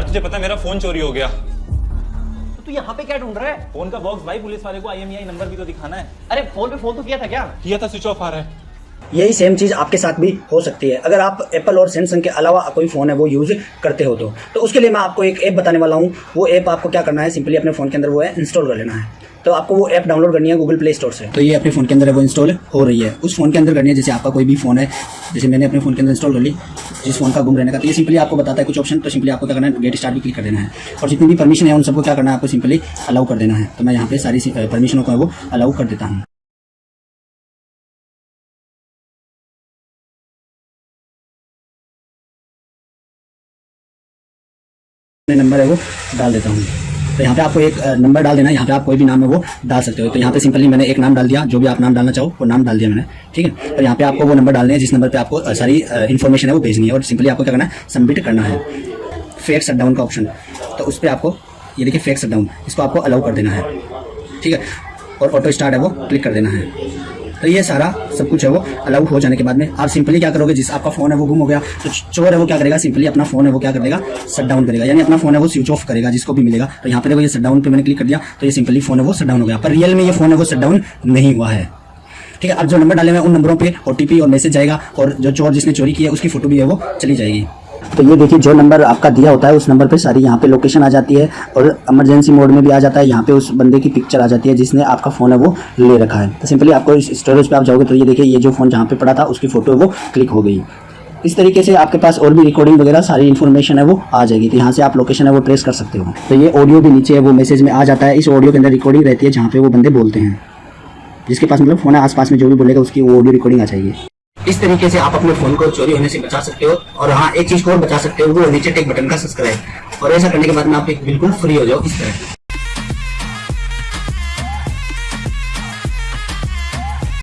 यार तुझे पता है मेरा फ़ोन चोरी हो गया। तो तू यहाँ पे क्या ढूंढ रहा है? फ़ोन का बॉक्स भाई पुलिस वाले को आईएमईआई नंबर भी तो दिखाना है। अरे फ़ोन पे फ़ोन तो किया था क्या? किया था स्विच ऑफ़ आ रहा है। यही सेम चीज़ आपके साथ भी हो सकती है। अगर आप एप्पल और सैमसंग के अलावा कोई फ़ोन है वो यूज़ करते हो तो। तो उसके लिए मैं आपको एक ऐप बताने वाला हूँ। वो ऐप आपको क्या करना है सिंपली अपने फ़ोन के अंदर वो है इंस्टॉल कर लेना है। तो आपको वो ऐप डाउनलोड करनी है गूगल प्ले स्टोर से। तो ये अपने फ़ोन के अंदर वो इंस्टॉल हो रही है। उस फ़ोन के अंदर करनी है जैसे आपका कोई भी फ़ोन है जैसे मैंने अपने फ़ोन के अंदर इंस्टॉल कर ली। जिस फ़ोन का गुम रहने का। तो ये सिंपली आपको बताता है कुछ ऑप्शन तो सिंपली आपको क्या करना है? गेट स्टार्ट भी क्लिक कर देना है। और जितनी भी परमिशन है, उन सबको क्या करना है? आपको सिंपली अलाउ कर देना है। तो मैं यहाँ पे सारी परमिशनों को वो अलाउ कर देता हूँ। नंबर है वो डाल देता हूँ। तो यहाँ पे आपको एक नंबर डाल देना है। यहाँ पे आप कोई भी नाम है वो डाल सकते हो। तो यहाँ पे सिंपली मैंने एक नाम डाल दिया, जो भी आप नाम डालना चाहो, वो नाम डाल दिया मैंने, ठीक है? और यहाँ पे आपको वो नंबर डालने हैं, जिस नंबर पर आपको सारी इन्फॉर्मेशन है, वो भेजनी है। और सिंपली आपको क्या करना है? सबमिट करना है। फेक शट डाउन का ऑप्शन तो उस पर आपको, ये देखिए फेक शट डाउन इसको आपको अलाउ कर देना है, ठीक है? और ऑटो स्टार्ट है वो क्लिक कर देना है। तो ये सारा सब कुछ है वो अलाउ हो जाने के बाद में। आप सिंपली क्या करोगे, जिस आपका फ़ोन है वो गुम हो गया तो चोर है वो क्या करेगा सिंपली अपना फ़ोन है वो क्या कर देगा शट डाउन करेगा। यानी अपना फ़ोन है वो स्विच ऑफ़ करेगा, जिसको भी मिलेगा। तो यहाँ पे देखो ये शट डाउन पर मैंने क्लिक कर दिया तो ये सिंपली फ़ोन है वो शट डाउन हो गया। पर रियल में ये फ़ोन है वो शट डाउन नहीं हुआ है। ठीक है, अब जो नंबर डाले हुए उन नंबरों पे ओटीपी और मैसेज जाएगा और जो चोर जिसने चोरी की है, उसकी फ़ोटो भी है वो चली जाएगी। तो ये देखिए, जो नंबर आपका दिया होता है, उस नंबर पे सारी यहाँ पे लोकेशन आ जाती है और इमरजेंसी मोड में भी आ जाता है। यहाँ पे उस बंदे की पिक्चर आ जाती है, जिसने आपका फ़ोन है, वो ले रखा है। तो सिंपली आपको इस स्टोरेज पे आप जाओगे तो ये देखिए, ये जो फ़ोन जहाँ पे पड़ा था, उसकी फ़ोटो वो क्लिक हो गई। इस तरीके से आपके पास और भी रिकॉर्डिंग वगैरह, सारी इन्फॉर्मेशन है, वो आ जाएगी। तो यहाँ से आप लोकेशन है, वो ट्रेस कर सकते हो। तो ये ऑडियो भी नीचे है, वो मैसेज में आ जाता है। इस ऑडियो के अंदर रिकॉर्डिंग रहती है, जहाँ पे वो बंदे बोलते हैं, जिसके पास मतलब फ़ोन है, आसपास में जो भी बोलेगा, उसकी वो ऑडियो रिकॉर्डिंग आ जाएगी। इस तरीके से आप अपने फ़ोन को चोरी होने से बचा सकते हो और हाँ एक चीज़ को और बचा सकते हो, वो नीचे टेक बटन का सब्सक्राइब और ऐसा करने के बाद में आप एक बिल्कुल फ्री हो जाओ इस तरह।